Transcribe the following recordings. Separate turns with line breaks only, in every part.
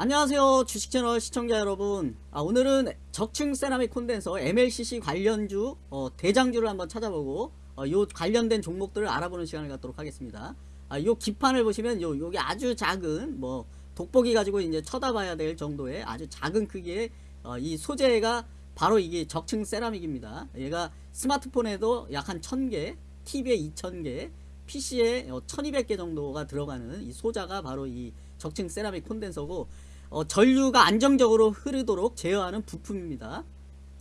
안녕하세요 주식채널 시청자 여러분. 아, 오늘은 적층 세라믹 콘덴서 MLCC 관련주 어, 대장주를 한번 찾아보고 어, 요 관련된 종목들을 알아보는 시간을 갖도록 하겠습니다. 아, 요 기판을 보시면 요 요게 아주 작은 뭐 돋보기 가지고 이제 쳐다봐야 될 정도의 아주 작은 크기의 어, 이 소재가 바로 이게 적층 세라믹입니다. 얘가 스마트폰에도 약 한 1000개 TV에 2000개 PC에 어, 1200개 정도가 들어가는 이 소자가 바로 이 적층 세라믹 콘덴서고 어, 전류가 안정적으로 흐르도록 제어하는 부품입니다.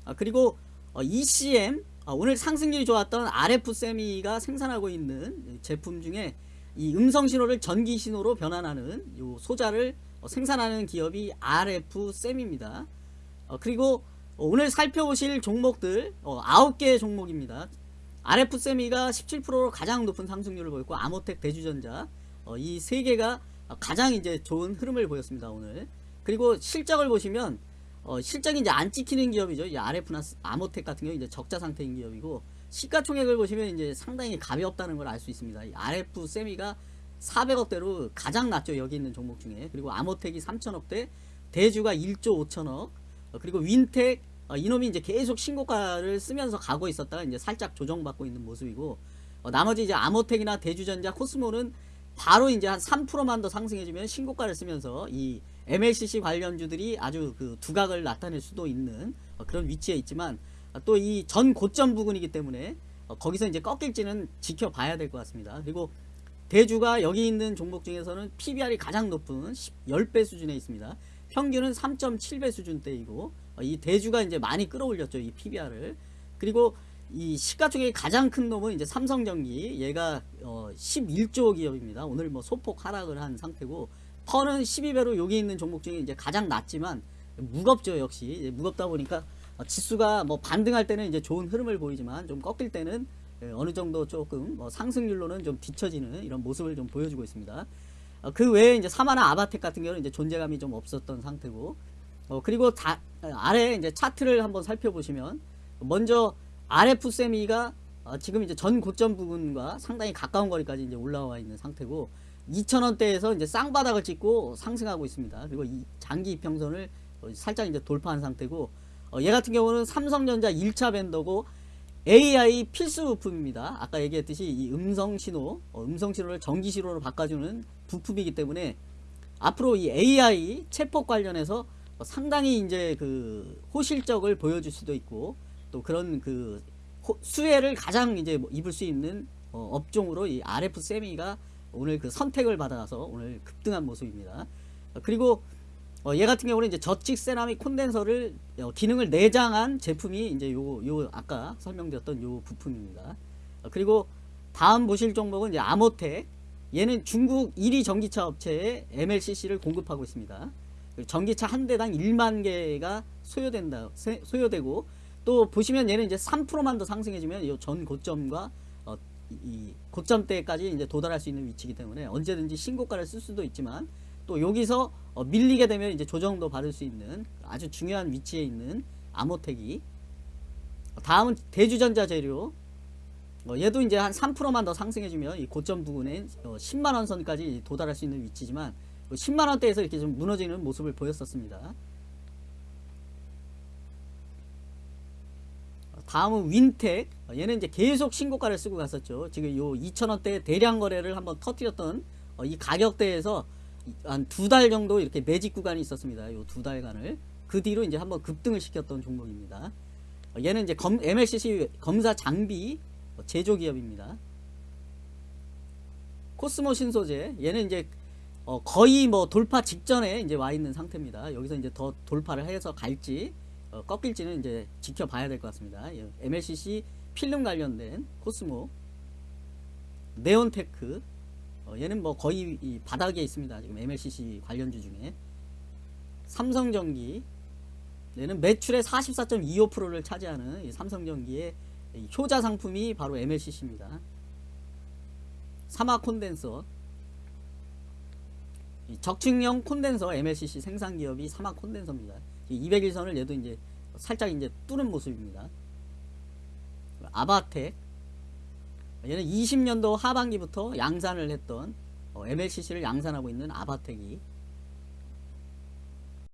아, 그리고 어, ECM 어, 오늘 상승률이 좋았던 RF 세미가 생산하고 있는 제품 중에 이 음성 신호를 전기 신호로 변환하는 요 소자를 어, 생산하는 기업이 RF 셈입니다. 어, 그리고 오늘 살펴보실 종목들 어, 9개의 종목입니다. RF 세미가 17%로 가장 높은 상승률을 보였고 아모텍 대주전자 어, 이 세 개가 가장 이제 좋은 흐름을 보였습니다 오늘. 그리고 실적을 보시면 어, 실적이 이제 안 찍히는 기업이죠. 이 RF나 아모텍 같은 경우 이제 적자 상태인 기업이고 시가총액을 보시면 이제 상당히 가볍다는 걸 알 수 있습니다. 이 RF 세미가 400억대로 가장 낮죠 여기 있는 종목 중에. 그리고 아모텍이 3천억대 대주가 1조 5천억 어, 그리고 윈텍 어, 이놈이 이제 계속 신고가를 쓰면서 가고 있었다가 이제 살짝 조정받고 있는 모습이고 어, 나머지 이제 아모텍이나 대주전자 코스모는 바로 이제 한 3%만 더 상승해주면 신고가를 쓰면서 이 MLCC 관련주들이 아주 그 두각을 나타낼 수도 있는 어, 그런 위치에 있지만 어, 또이 전 고점 부근이기 때문에 어, 거기서 이제 꺾일지는 지켜봐야 될 것 같습니다. 그리고 대주가 여기 있는 종목 중에서는 PBR이 가장 높은 10배 수준에 있습니다. 평균은 3.7배 수준대이고 이 대주가 이제 많이 끌어올렸죠. 이 PBR을. 그리고 이 시가총액이 가장 큰 놈은 이제 삼성전기 얘가 어 11조 기업입니다. 오늘 뭐 소폭 하락을 한 상태고 턴은 12배로 여기 있는 종목 중에 이제 가장 낮지만 무겁죠 역시 무겁다 보니까 어, 지수가 뭐 반등할 때는 이제 좋은 흐름을 보이지만 좀 꺾일 때는 예, 어느 정도 조금 뭐 상승률로는 좀 뒤처지는 이런 모습을 좀 보여주고 있습니다. 어, 그 외에 이제 사마나 아바텍 같은 경우는 이제 존재감이 좀 없었던 상태고 어, 그리고 다, 아래 이제 차트를 한번 살펴보시면 먼저 RF 세미가 어, 지금 이제 전 고점 부분과 상당히 가까운 거리까지 이제 올라와 있는 상태고 2,000원대에서 이제 쌍바닥을 찍고 상승하고 있습니다. 그리고 이 장기 이평선을 살짝 이제 돌파한 상태고 어, 얘 같은 경우는 삼성전자 1차 밴더고 AI 필수 부품입니다. 아까 얘기했듯이 이 음성 신호, 어, 음성 신호를 전기 신호로 바꿔주는 부품이기 때문에 앞으로 이 AI 체폭 관련해서 상당히 이제 그 호실적을 보여줄 수도 있고 또 그런 그 수혜를 가장 이제 뭐 입을 수 있는 어, 업종으로 이 RF 세미가 오늘 그 선택을 받아서 오늘 급등한 모습입니다. 어, 그리고 어, 얘 같은 경우는 이제 저칙 세라믹 콘덴서를 어, 기능을 내장한 제품이 이제 요, 요 아까 설명드렸던 요 부품입니다. 어, 그리고 다음 보실 종목은 이제 아모텍 얘는 중국 1위 전기차 업체에 MLCC를 공급하고 있습니다. 전기차 한 대당 1만 개가 소요된다 소요되고 또 보시면 얘는 이제 3%만 더 상승해주면 이 전 고점과 어, 이 고점대까지 이제 도달할 수 있는 위치이기 때문에 언제든지 신고가를 쓸 수도 있지만 또 여기서 어, 밀리게 되면 이제 조정도 받을 수 있는 아주 중요한 위치에 있는 아모텍이. 다음은 대주전자 재료. 어, 얘도 이제 한 3%만 더 상승해주면 이 고점 부근에 어, 10만원 선까지 도달할 수 있는 위치지만 10만원대에서 이렇게 좀 무너지는 모습을 보였었습니다. 다음은 윈텍. 얘는 이제 계속 신고가를 쓰고 갔었죠. 지금 요 2천원대 대량 거래를 한번 터뜨렸던 어, 이 가격대에서 한 두 달 정도 이렇게 매직 구간이 있었습니다. 요 두 달간을. 그 뒤로 이제 한번 급등을 시켰던 종목입니다. 어, 얘는 이제 검, MLCC 검사 장비 제조 기업입니다. 코스모 신소재. 얘는 이제 어, 거의 뭐 돌파 직전에 이제 와 있는 상태입니다 여기서 이제 더 돌파를 해서 갈지 어, 꺾일지는 이제 지켜봐야 될 것 같습니다. MLCC 필름 관련된 코스모 네온테크 어, 얘는 뭐 거의 바닥에 있습니다. 지금 MLCC 관련주 중에 삼성전기 얘는 매출의 44.25%를 차지하는 삼성전기의 효자 상품이 바로 MLCC입니다. 사마 콘덴서 적층형 콘덴서 MLCC 생산 기업이 사마 콘덴서입니다. 200일선을 얘도 이제 살짝 이제 뚫은 모습입니다. 아바텍 얘는 20년도 하반기부터 양산을 했던 어, MLCC를 양산하고 있는 아바텍이